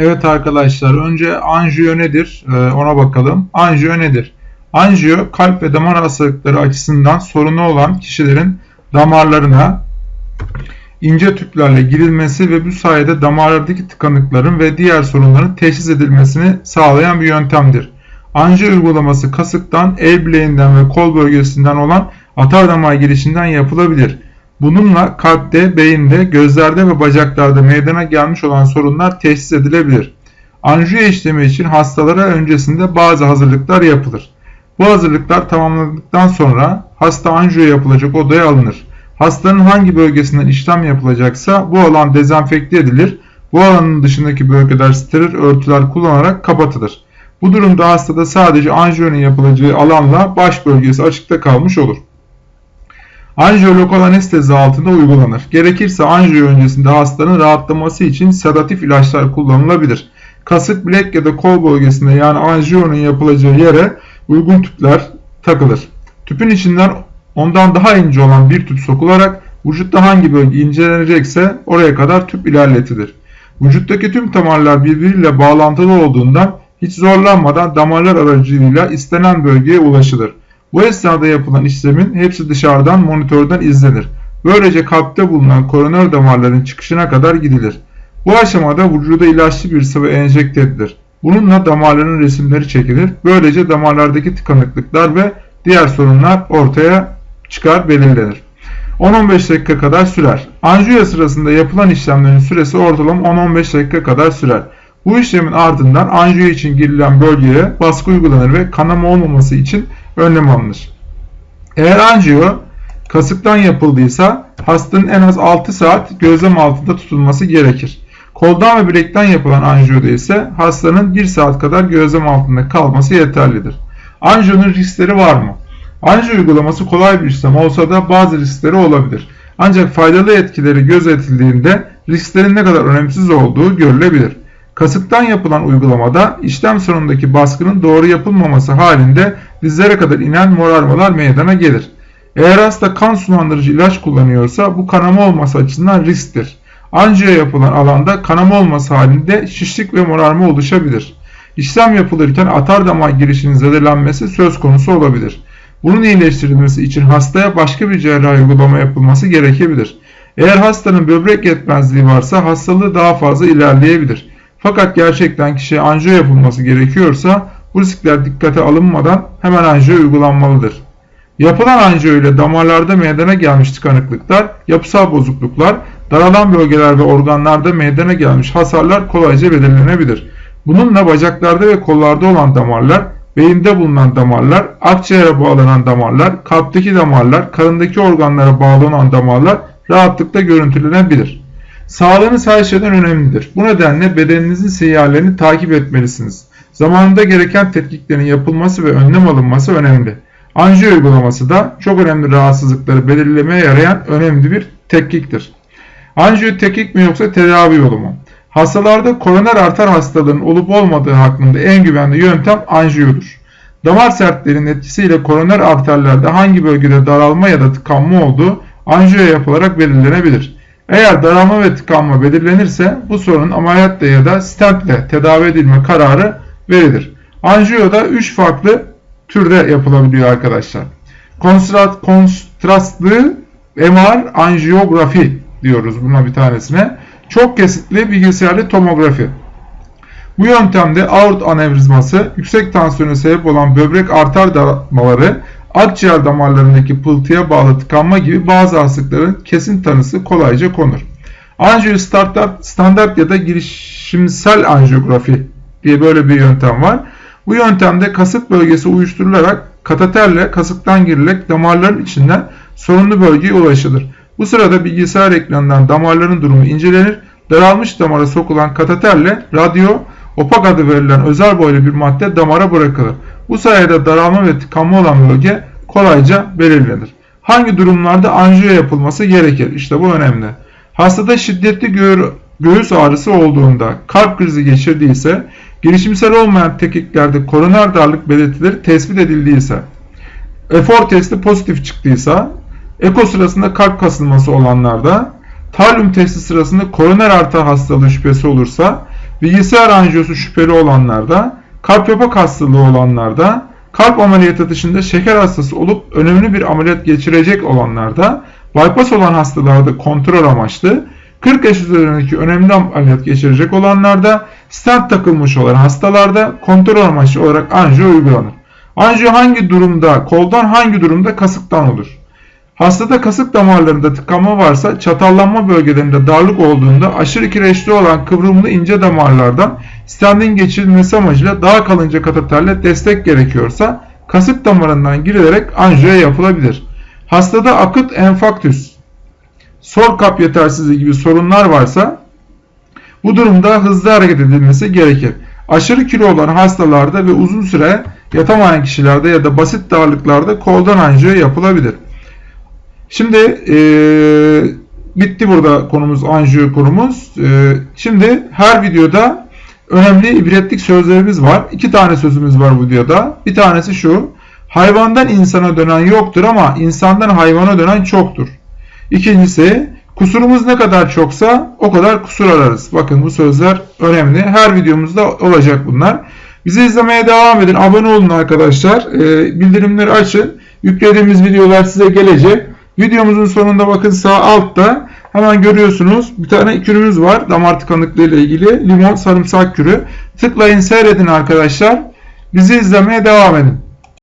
Evet arkadaşlar önce anjiyo nedir Ee, ona bakalım. Anjiyo nedir? Anjiyo kalp ve damar hastalıkları açısından sorunu olan kişilerin damarlarına ince tüplerle girilmesi ve bu sayede damarlardaki tıkanıkların ve diğer sorunların teşhis edilmesini sağlayan bir yöntemdir. Anjiyo uygulaması kasıktan, el bileğinden ve kol bölgesinden olan atar damar girişinden yapılabilir. Bununla kalpte, beyinde, gözlerde ve bacaklarda meydana gelmiş olan sorunlar teşhis edilebilir. Anjiyo işlemi için hastalara öncesinde bazı hazırlıklar yapılır. Bu hazırlıklar tamamlandıktan sonra hasta anjiyo yapılacak odaya alınır. Hastanın hangi bölgesinden işlem yapılacaksa bu alan dezenfekte edilir. Bu alanın dışındaki bölgeler steril örtüler kullanarak kapatılır. Bu durumda hastada sadece anjiyonun yapılacağı alanla baş bölgesi açıkta kalmış olur. Anjiyo lokal anestezi altında uygulanır. Gerekirse anjiyo öncesinde hastanın rahatlaması için sedatif ilaçlar kullanılabilir. Kasık, bilek ya da kol bölgesinde yani anjiyonun yapılacağı yere uygun tüpler takılır. Tüpün içinden ondan daha ince olan bir tüp sokularak vücutta hangi bölge incelenecekse oraya kadar tüp ilerletilir. Vücuttaki tüm damarlar birbiriyle bağlantılı olduğundan hiç zorlanmadan damarlar aracılığıyla istenen bölgeye ulaşılır. Bu esnada yapılan işlemin hepsi dışarıdan monitörden izlenir. Böylece kalpte bulunan koroner damarların çıkışına kadar gidilir. Bu aşamada vücuda ilaçlı bir sıvı enjekte edilir. Bununla damarların resimleri çekilir. Böylece damarlardaki tıkanıklıklar ve diğer sorunlar ortaya çıkar belirlenir. 10-15 dakika kadar sürer. Anjiyo sırasında yapılan işlemlerin süresi ortalama 10-15 dakika kadar sürer. Bu işlemin ardından anjiyo için girilen bölgeye baskı uygulanır ve kanama olmaması için önlem alınır. Eğer anjiyo kasıktan yapıldıysa hastanın en az 6 saat gözlem altında tutulması gerekir. Koldan ve bilekten yapılan anjiyoda ise hastanın 1 saat kadar gözlem altında kalması yeterlidir. Anjiyonun riskleri var mı? Anjiyo uygulaması kolay bir işlem olsa da bazı riskleri olabilir. Ancak faydalı etkileri gözetildiğinde risklerin ne kadar önemsiz olduğu görülebilir. Kasıktan yapılan uygulamada işlem sonundaki baskının doğru yapılmaması halinde dizlere kadar inen morarmalar meydana gelir. Eğer hasta kan sulandırıcı ilaç kullanıyorsa bu kanama olması açısından risktir. Anjiyo yapılan alanda kanama olması halinde şişlik ve morarma oluşabilir. İşlem yapılırken atar damar girişinin zedelenmesi söz konusu olabilir. Bunun iyileştirilmesi için hastaya başka bir cerrahi uygulama yapılması gerekebilir. Eğer hastanın böbrek yetmezliği varsa hastalığı daha fazla ilerleyebilir. Fakat gerçekten kişiye anjiyo yapılması gerekiyorsa bu riskler dikkate alınmadan hemen anjiyo uygulanmalıdır. Yapılan anjiyo ile damarlarda meydana gelmiş tıkanıklıklar, yapısal bozukluklar, daralan bölgeler ve organlarda meydana gelmiş hasarlar kolayca belirlenebilir. Bununla bacaklarda ve kollarda olan damarlar, beyinde bulunan damarlar, akciğere bağlanan damarlar, kalpteki damarlar, karındaki organlara bağlanan damarlar rahatlıkla görüntülenebilir. Sağlığınız her şeyden önemlidir. Bu nedenle bedeninizin sinyallerini takip etmelisiniz. Zamanında gereken tetkiklerin yapılması ve önlem alınması önemli. Anjiyo uygulaması da çok önemli rahatsızlıkları belirlemeye yarayan önemli bir tetkiktir. Anjiyo tetkik mi yoksa tedavi yolu mu? Hastalarda koroner arter hastalığının olup olmadığı hakkında en güvenli yöntem anjiyodur. Damar sertliğinin etkisiyle koroner arterlerde hangi bölgede daralma ya da tıkanma olduğu anjiyo yapılarak belirlenebilir. Eğer daralma ve tıkanma belirlenirse bu sorunun ameliyatla ya da stentle tedavi edilme kararı verilir. Anjiyoda 3 farklı türde yapılabiliyor arkadaşlar. Konstrat, kontrastlı MR anjiyografi diyoruz buna bir tanesine. Çok kesitli bilgisayarlı tomografi. Bu yöntemde aort anevrizması, yüksek tansiyona sebep olan böbrek arter daralmaları, akciğer damarlarındaki pıltıya bağlı tıkanma gibi bazı hastalıkların kesin tanısı kolayca konur. Anjiyo standart, ya da girişimsel anjiyografi diye böyle bir yöntem var. Bu yöntemde kasık bölgesi uyuşturularak kateterle kasıktan girilerek damarların içinden sorunlu bölgeye ulaşılır. Bu sırada bilgisayar ekranından damarların durumu incelenir. Daralmış damara sokulan kateterle radyo opak adı verilen özel boylu bir madde damara bırakılır. Bu sayede daralma ve tıkanma olan bölge kolayca belirlenir. Hangi durumlarda anjiyo yapılması gerekir? İşte bu önemli. Hastada şiddetli gö göğüs ağrısı olduğunda, kalp krizi geçirdiyse, girişimsel olmayan tekiklerde koroner darlık belirtileri tespit edildiyse, efor testi pozitif çıktıysa, eko sırasında kalp kasılması olanlarda, talyum testi sırasında koroner arter hastalığı şüphesi olursa, bilgisayar anjiyosu şüpheli olanlarda, kalp yapak hastalığı olanlarda, kalp ameliyatı dışında şeker hastası olup önemli bir ameliyat geçirecek olanlarda, bypass olan hastalarda kontrol amaçlı, 40 yaş üzerindeki önemli ameliyat geçirecek olanlarda, stent takılmış olan hastalarda kontrol amaçlı olarak anjiyo uygulanır. Anjiyo hangi durumda, koldan hangi durumda kasıktan olur? Hastada kasık damarlarında tıkanma varsa çatallanma bölgelerinde darlık olduğunda aşırı kireçli olan kıvrımlı ince damarlardan stentin geçirilmesi amacıyla daha kalınca kateterle destek gerekiyorsa kasık damarından girilerek anjiyo yapılabilir. Hastada akut enfaktüs, sol kap yetersizliği gibi sorunlar varsa bu durumda hızlı hareket edilmesi gerekir. Aşırı kilo olan hastalarda ve uzun süre yatamayan kişilerde ya da basit darlıklarda koldan anjiyo yapılabilir. Şimdi e, bitti burada konumuz anjiyo konumuz. E, şimdi her videoda önemli ibretlik sözlerimiz var. İki tane sözümüz var bu videoda. Bir tanesi şu. Hayvandan insana dönen yoktur ama insandan hayvana dönen çoktur. İkincisi kusurumuz ne kadar çoksa o kadar kusur ararız. Bakın bu sözler önemli. Her videomuzda olacak bunlar. Bizi izlemeye devam edin. Abone olun arkadaşlar. E, bildirimleri açın. Yüklediğimiz videolar size gelecek. Videomuzun sonunda bakın sağ altta hemen görüyorsunuz bir tane kürümüz var damar tıkanıklığı ile ilgili limon sarımsak kürü. Tıklayın seyredin arkadaşlar. Bizi izlemeye devam edin.